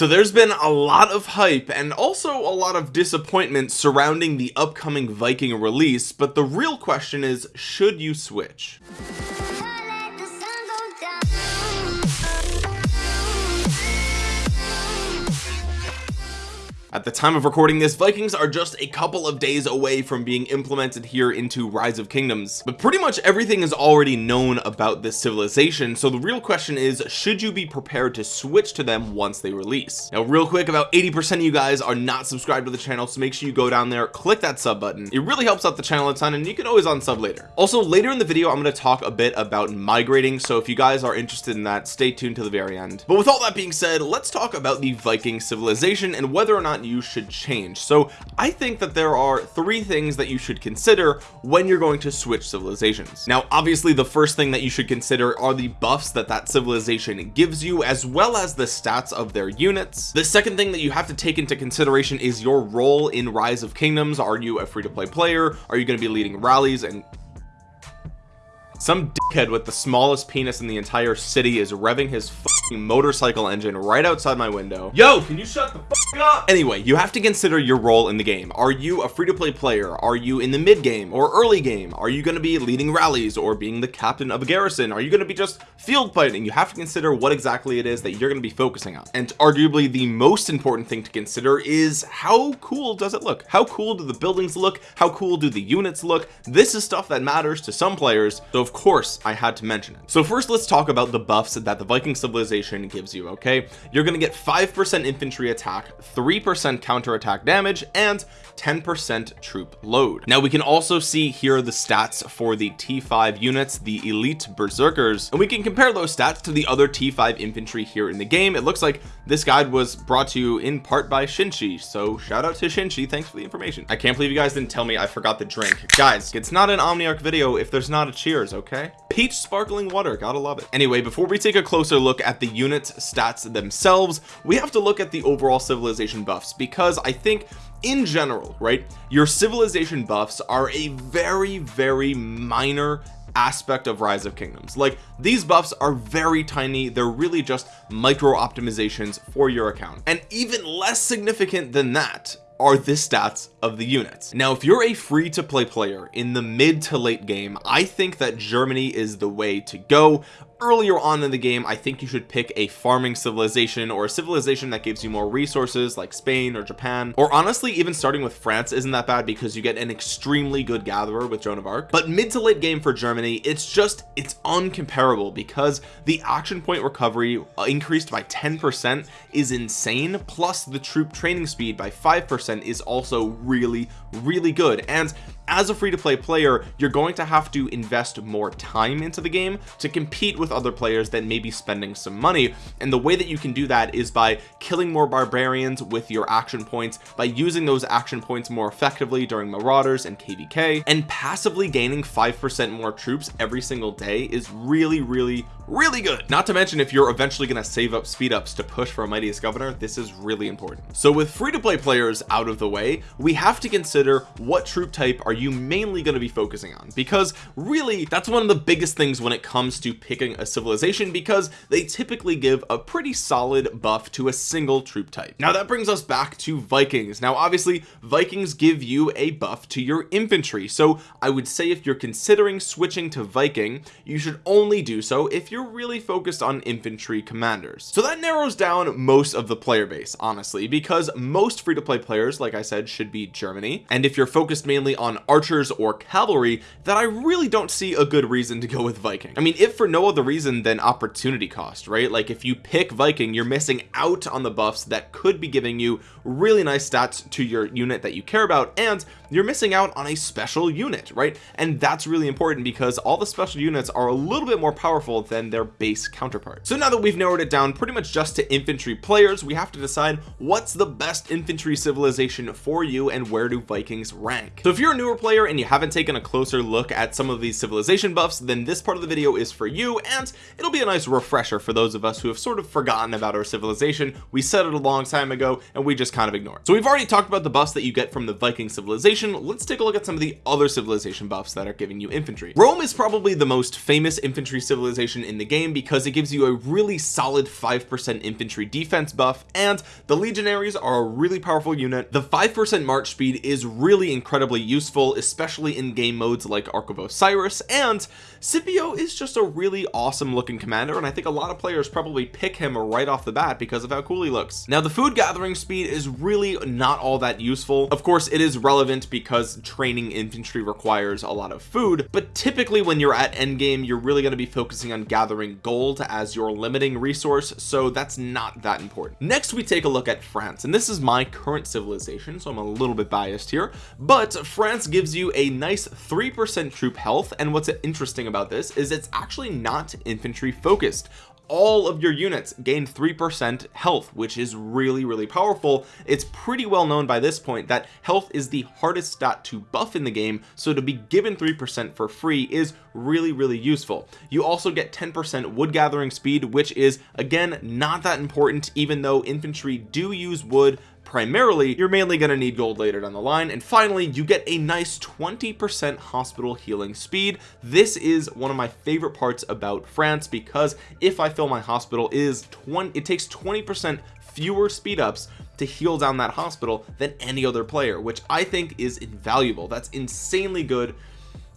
so there's been a lot of hype and also a lot of disappointment surrounding the upcoming Viking release but the real question is should you switch At the time of recording this Vikings are just a couple of days away from being implemented here into Rise of Kingdoms. But pretty much everything is already known about this civilization so the real question is should you be prepared to switch to them once they release? Now real quick about 80% of you guys are not subscribed to the channel so make sure you go down there click that sub button. It really helps out the channel a ton and you can always unsub later. Also later in the video I'm going to talk a bit about migrating so if you guys are interested in that stay tuned to the very end. But with all that being said let's talk about the Viking civilization and whether or not you should change. So I think that there are three things that you should consider when you're going to switch civilizations. Now obviously the first thing that you should consider are the buffs that that civilization gives you as well as the stats of their units. The second thing that you have to take into consideration is your role in rise of kingdoms. Are you a free-to-play player? Are you going to be leading rallies? And some dickhead with the smallest penis in the entire city is revving his motorcycle engine right outside my window. Yo can you shut the up? Anyway you have to consider your role in the game. Are you a free-to-play player? Are you in the mid game or early game? Are you going to be leading rallies or being the captain of a garrison? Are you going to be just field fighting? You have to consider what exactly it is that you're going to be focusing on. And arguably the most important thing to consider is how cool does it look? How cool do the buildings look? How cool do the units look? This is stuff that matters to some players so of course I had to mention it. So first let's talk about the buffs that the Viking civilization gives you okay? You're to get 5% infantry attack 3% counter attack damage and 10% troop load. Now we can also see here the stats for the t5 units the elite berserkers and we can compare those stats to the other t5 infantry here in the game. It looks like this guide was brought to you in part by Shinchi so shout out to Shinchi thanks for the information. I can't believe you guys didn't tell me I forgot the drink. Guys it's not an Omniarch video if there's not a cheers okay? Peach sparkling water gotta love it. Anyway before we take a closer look at the unit stats themselves we have to look at the overall civilization buffs because I think in general right your civilization buffs are a very very minor aspect of rise of kingdoms. Like these buffs are very tiny. They're really just micro optimizations for your account. And even less significant than that are the stats of the units. Now if you're a free to play player in the mid to late game I think that Germany is the way to go earlier on in the game I think you should pick a farming civilization or a civilization that gives you more resources like Spain or Japan. Or honestly even starting with France isn't that bad because you get an extremely good gatherer with Joan of Arc. But mid to late game for Germany it's just it's uncomparable because the action point recovery uh, increased by 10% is insane. Plus the troop training speed by 5% is also really really good. And as a free-to-play player you're going to have to invest more time into the game to compete with other players that may be spending some money. And the way that you can do that is by killing more barbarians with your action points by using those action points more effectively during marauders and kvk and passively gaining five percent more troops every single day is really really really good. Not to mention if you're eventually going to save up speed ups to push for a mightiest governor this is really important. So with free-to-play players out of the way we have to consider what troop type are you mainly going to be focusing on. Because really that's one of the biggest things when it comes to picking a civilization because they typically give a pretty solid buff to a single troop type. Now that brings us back to Vikings. Now obviously Vikings give you a buff to your infantry. So I would say if you're considering switching to Viking you should only do so if you're you're really focused on infantry commanders. So that narrows down most of the player base honestly because most free-to-play players like I said should be Germany. And if you're focused mainly on archers or cavalry that I really don't see a good reason to go with Viking. I mean if for no other reason than opportunity cost right? Like if you pick Viking you're missing out on the buffs that could be giving you really nice stats to your unit that you care about and you're missing out on a special unit right? And that's really important because all the special units are a little bit more powerful than their base counterpart. So now that we've narrowed it down pretty much just to infantry players we have to decide what's the best infantry civilization for you and where do Vikings rank. So if you're a newer player and you haven't taken a closer look at some of these civilization buffs then this part of the video is for you and it'll be a nice refresher for those of us who have sort of forgotten about our civilization. We said it a long time ago and we just kind of ignored so we've already talked about the buffs that you get from the Viking civilization civilization let's take a look at some of the other civilization buffs that are giving you infantry. Rome is probably the most famous infantry civilization in the game because it gives you a really solid 5% infantry defense buff and the legionaries are a really powerful unit. The 5% march speed is really incredibly useful especially in game modes like Ark of Osiris and Scipio is just a really awesome looking commander and I think a lot of players probably pick him right off the bat because of how cool he looks. Now the food gathering speed is really not all that useful. Of course it is relevant because training infantry requires a lot of food but typically when you're at endgame you're really going to be focusing on gathering gold as your limiting resource so that's not that important. Next we take a look at France and this is my current civilization so I'm a little bit biased here but France gives you a nice 3% troop health and what's interesting about this is it's actually not infantry focused all of your units gain 3% health which is really really powerful. It's pretty well known by this point that health is the hardest stat to buff in the game so to be given 3% for free is really really useful. You also get 10% wood gathering speed which is again not that important even though infantry do use wood primarily you're mainly going to need gold later down the line. And finally you get a nice 20% hospital healing speed. This is one of my favorite parts about France because if I fill my hospital is 20 it takes 20% fewer speed ups to heal down that hospital than any other player which I think is invaluable. That's insanely good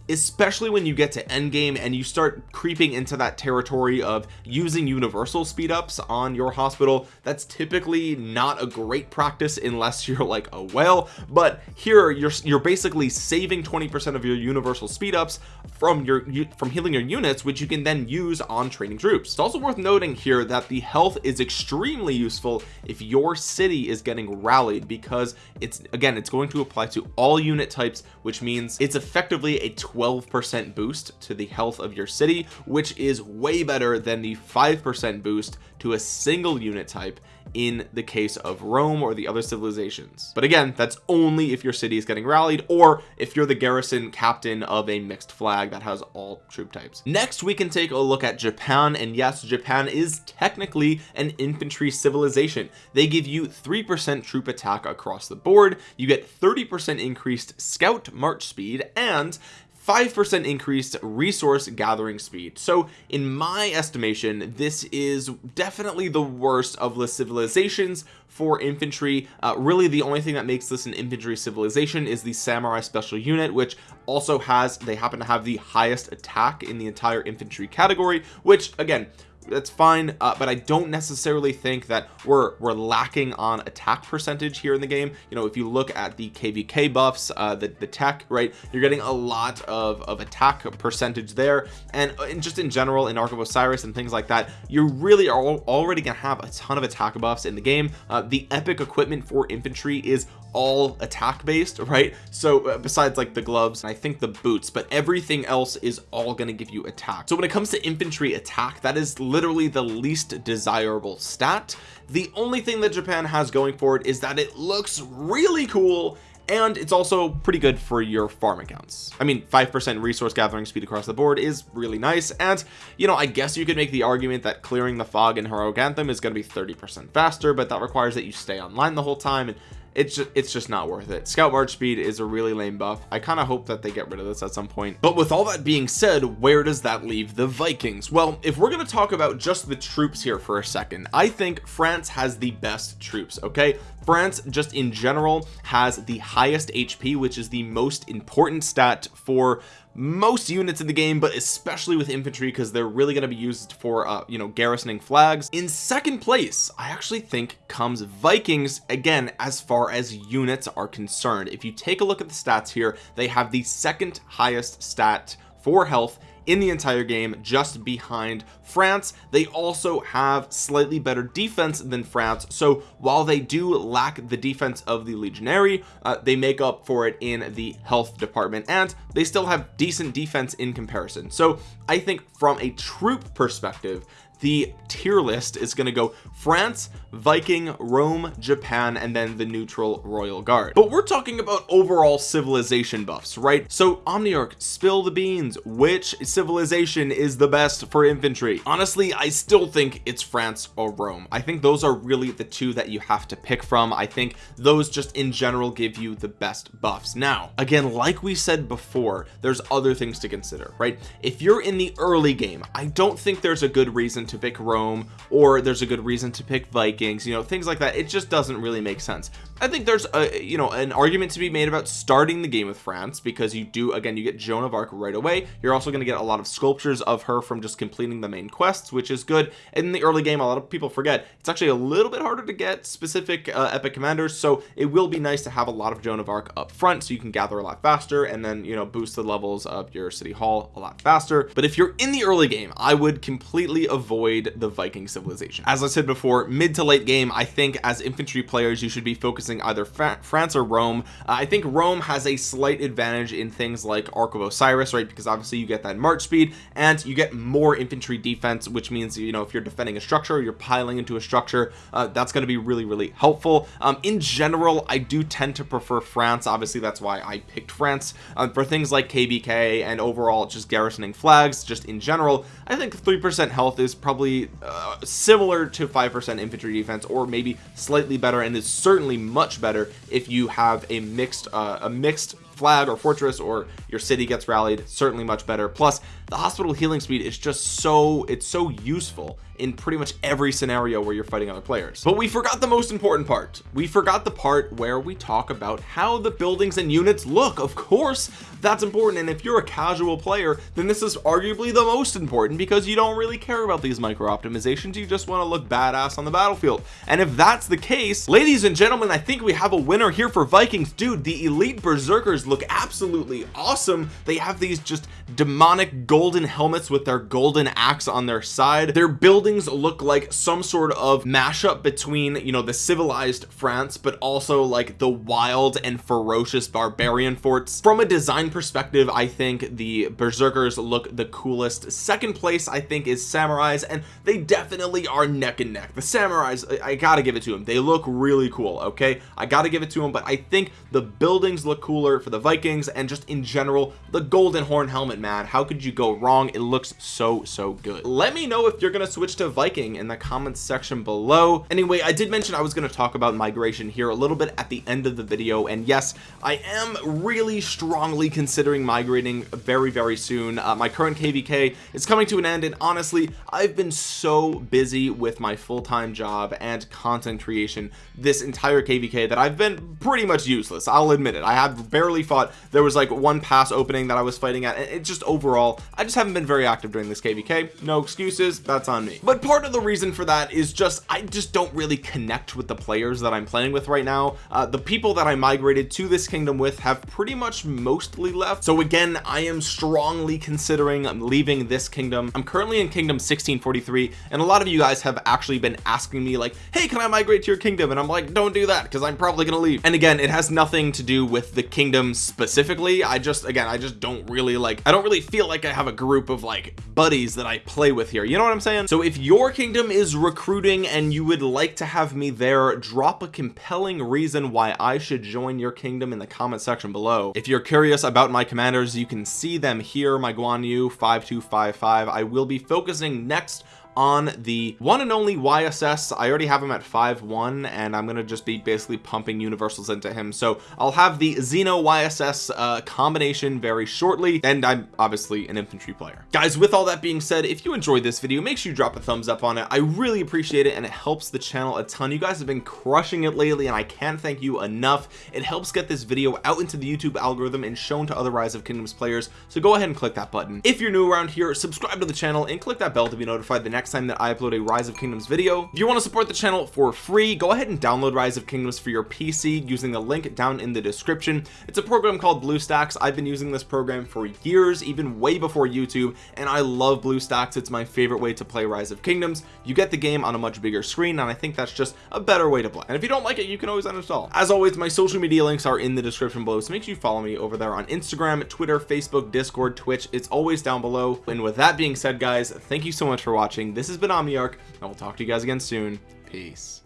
especially when you get to end game and you start creeping into that territory of using universal speed ups on your hospital that's typically not a great practice unless you're like oh, a whale but here you're you're basically saving 20 percent of your universal speed ups from your from healing your units which you can then use on training troops. It's also worth noting here that the health is extremely useful if your city is getting rallied because it's again it's going to apply to all unit types which means it's effectively a 12% boost to the health of your city which is way better than the 5% boost to a single unit type in the case of Rome or the other civilizations. But again that's only if your city is getting rallied or if you're the garrison captain of a mixed flag that has all troop types. Next we can take a look at Japan and yes Japan is technically an infantry civilization. They give you 3% troop attack across the board. You get 30% increased scout march speed and 5% increased resource gathering speed. So in my estimation this is definitely the worst of the civilizations for infantry. Uh, really the only thing that makes this an infantry civilization is the samurai special unit which also has they happen to have the highest attack in the entire infantry category which again that's fine uh, but I don't necessarily think that we're we're lacking on attack percentage here in the game. You know if you look at the kvk buffs uh the, the tech right you're getting a lot of of attack percentage there. And, uh, and just in general in Ark of Osiris and things like that you really are already gonna have a ton of attack buffs in the game. Uh, the epic equipment for infantry is all attack based right? So uh, besides like the gloves and I think the boots but everything else is all to give you attack. So when it comes to infantry attack that is literally the least desirable stat. The only thing that Japan has going for it is that it looks really cool and it's also pretty good for your farm accounts. I mean 5% resource gathering speed across the board is really nice and you know I guess you could make the argument that clearing the fog in heroic anthem is going to be 30% faster but that requires that you stay online the whole time and it's just it's just not worth it. Scout march speed is a really lame buff. I kind of hope that they get rid of this at some point. But with all that being said where does that leave the Vikings? Well if we're going to talk about just the troops here for a second I think France has the best troops okay? France just in general has the highest HP which is the most important stat for most units in the game but especially with infantry because they're really going to be used for uh you know garrisoning flags. In second place I actually think comes Vikings again as far as units are concerned. If you take a look at the stats here they have the second highest stat for health in the entire game just behind France. They also have slightly better defense than France. So while they do lack the defense of the legionary uh, they make up for it in the health department and they still have decent defense in comparison. So I think from a troop perspective the tier list is going to go France Viking Rome Japan and then the neutral Royal Guard. But we're talking about overall civilization buffs right? So Omniarch spill the beans. Which civilization is the best for infantry? Honestly I still think it's France or Rome. I think those are really the two that you have to pick from. I think those just in general give you the best buffs. Now again like we said before there's other things to consider right? If you're in the early game I don't think there's a good reason to pick Rome or there's a good reason to pick Vikings you know things like that. It just doesn't really make sense. I think there's a you know an argument to be made about starting the game with France because you do again you get Joan of Arc right away. You're also going to get a lot of sculptures of her from just completing the main quests which is good. In the early game a lot of people forget it's actually a little bit harder to get specific uh, epic commanders so it will be nice to have a lot of Joan of Arc up front so you can gather a lot faster and then you know boost the levels of your city hall a lot faster. But if you're in the early game I would completely avoid the Viking civilization. As I said before mid to late game I think as infantry players you should be focusing either France or Rome. Uh, I think Rome has a slight advantage in things like Ark of Osiris right? Because obviously you get that march speed and you get more infantry defense which means you know if you're defending a structure you're piling into a structure uh, that's going to be really really helpful. Um, in general I do tend to prefer France. Obviously that's why I picked France. Uh, for things like KvK and overall just garrisoning flags just in general I think 3% health is probably uh, similar to 5% infantry defense or maybe slightly better and is certainly much better if you have a mixed uh, a mixed flag or fortress or your city gets rallied certainly much better. Plus the hospital healing speed is just so it's so useful in pretty much every scenario where you're fighting other players. But we forgot the most important part. We forgot the part where we talk about how the buildings and units look. Of course that's important. And if you're a casual player then this is arguably the most important because you don't really care about these micro optimizations. You just want to look badass on the battlefield. And if that's the case ladies and gentlemen I think we have a winner here for Vikings. Dude the elite berserkers look absolutely awesome. They have these just demonic golden helmets with their golden axe on their side. Their buildings look like some sort of mashup between you know the civilized France but also like the wild and ferocious barbarian forts. From a design perspective I think the berserkers look the coolest. Second place I think is samurais and they definitely are neck and neck. The samurais I, gotta give it to them they look really cool okay? I gotta give it to them but I think the buildings look cooler for the Vikings and just in general the golden horn helmet man. How could you go wrong it looks so so good. Let me know if you're gonna switch to Viking in the comments section below. Anyway I did mention I was to talk about migration here a little bit at the end of the video and yes I am really strongly considering migrating very very soon. Uh, my current kvk is coming to an end and honestly I've been so busy with my full-time job and content creation this entire kvk that I've been pretty much useless I'll admit it. I have barely fought. There was like one pass opening that I was fighting at and it just overall I just haven't been very active during this kvk no excuses that's on me. But part of the reason for that is just I just don't really connect with the players that I'm playing with right now. Uh, the people that I migrated to this kingdom with have pretty much mostly left. So again I am strongly considering leaving this kingdom. I'm currently in kingdom 1643 and a lot of you guys have actually been asking me like hey can I migrate to your kingdom? And I'm like don't do that because I'm probably gonna leave. And again it has nothing to do with the kingdom specifically. I just again I just don't really like I don't really feel like I have a group of like buddies that I play with here. You know what I'm saying? So if your kingdom is recruiting and you would like to have me there drop a compelling reason why I should join your kingdom in the comment section below. If you're curious about my commanders you can see them here my Guan Yu 5255 I will be focusing next on the one and only YSS I already have him at 5-1 and I'm gonna just be basically pumping universals into him. So I'll have the Xeno YSS uh, combination very shortly and I'm obviously an infantry player. Guys with all that being said if you enjoyed this video make sure you drop a thumbs up on it. I really appreciate it and it helps the channel a ton. You guys have been crushing it lately and I can't thank you enough. It helps get this video out into the YouTube algorithm and shown to other Rise of Kingdoms players. So go ahead and click that button. If you're new around here subscribe to the channel and click that bell to be notified the next time that I upload a rise of kingdoms video. If you want to support the channel for free go ahead and download rise of kingdoms for your PC using the link down in the description. It's a program called BlueStacks. I've been using this program for years even way before YouTube and I love BlueStacks. It's my favorite way to play rise of kingdoms. You get the game on a much bigger screen and I think that's just a better way to play. And if you don't like it you can always uninstall. As always my social media links are in the description below so make sure you follow me over there on Instagram Twitter Facebook Discord Twitch. It's always down below. And with that being said guys thank you so much for watching this has been Omniarch I will talk to you guys again soon. Peace